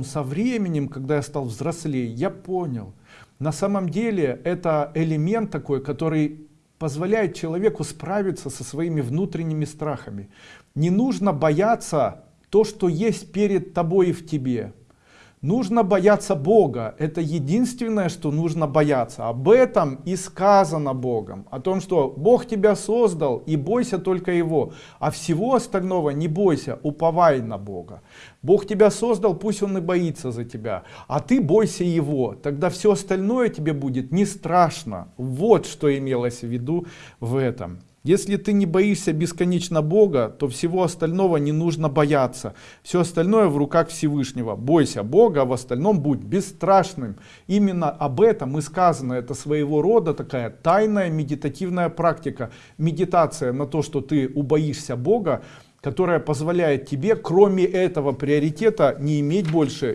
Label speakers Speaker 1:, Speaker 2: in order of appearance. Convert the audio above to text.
Speaker 1: Со временем, когда я стал взрослее, я понял, на самом деле это элемент такой, который позволяет человеку справиться со своими внутренними страхами. Не нужно бояться то, что есть перед тобой и в тебе. Нужно бояться Бога. Это единственное, что нужно бояться. Об этом и сказано Богом. О том, что Бог тебя создал и бойся только Его. А всего остального не бойся, уповай на Бога. Бог тебя создал, пусть Он и боится за тебя. А ты бойся Его. Тогда все остальное тебе будет не страшно. Вот что имелось в виду в этом. Если ты не боишься бесконечно Бога, то всего остального не нужно бояться. Все остальное в руках Всевышнего. Бойся Бога, а в остальном будь бесстрашным. Именно об этом и сказано. Это своего рода такая тайная медитативная практика. Медитация на то, что ты убоишься Бога, которая позволяет тебе, кроме этого приоритета, не иметь больше